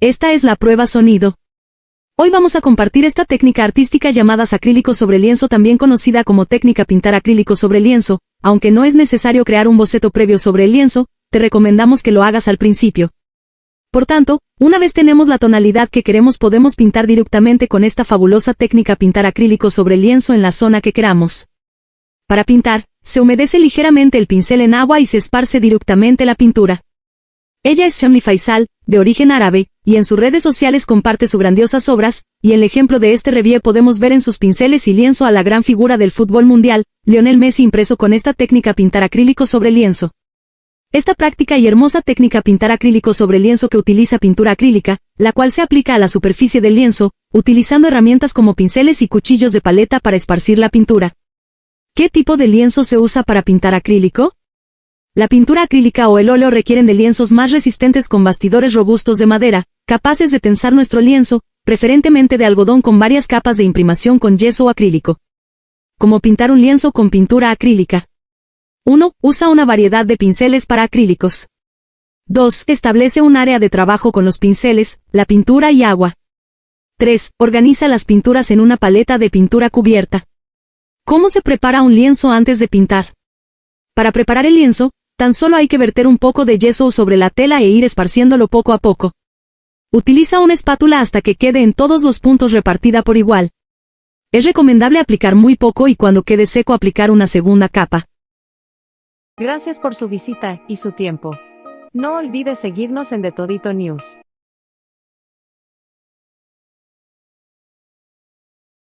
esta es la prueba sonido. Hoy vamos a compartir esta técnica artística llamada acrílico sobre lienzo también conocida como técnica pintar acrílico sobre lienzo, aunque no es necesario crear un boceto previo sobre el lienzo, te recomendamos que lo hagas al principio. Por tanto, una vez tenemos la tonalidad que queremos podemos pintar directamente con esta fabulosa técnica pintar acrílico sobre lienzo en la zona que queramos. Para pintar, se humedece ligeramente el pincel en agua y se esparce directamente la pintura. Ella es Shamli Faisal, de origen árabe, y en sus redes sociales comparte sus grandiosas obras, y el ejemplo de este revie podemos ver en sus pinceles y lienzo a la gran figura del fútbol mundial, Lionel Messi impreso con esta técnica pintar acrílico sobre lienzo. Esta práctica y hermosa técnica pintar acrílico sobre lienzo que utiliza pintura acrílica, la cual se aplica a la superficie del lienzo, utilizando herramientas como pinceles y cuchillos de paleta para esparcir la pintura. ¿Qué tipo de lienzo se usa para pintar acrílico? La pintura acrílica o el óleo requieren de lienzos más resistentes con bastidores robustos de madera, capaces de tensar nuestro lienzo, preferentemente de algodón con varias capas de imprimación con yeso o acrílico. Como pintar un lienzo con pintura acrílica. 1. Usa una variedad de pinceles para acrílicos. 2. Establece un área de trabajo con los pinceles, la pintura y agua. 3. Organiza las pinturas en una paleta de pintura cubierta. ¿Cómo se prepara un lienzo antes de pintar? Para preparar el lienzo, Tan solo hay que verter un poco de yeso sobre la tela e ir esparciéndolo poco a poco. Utiliza una espátula hasta que quede en todos los puntos repartida por igual. Es recomendable aplicar muy poco y cuando quede seco aplicar una segunda capa. Gracias por su visita y su tiempo. No olvide seguirnos en The Todito News.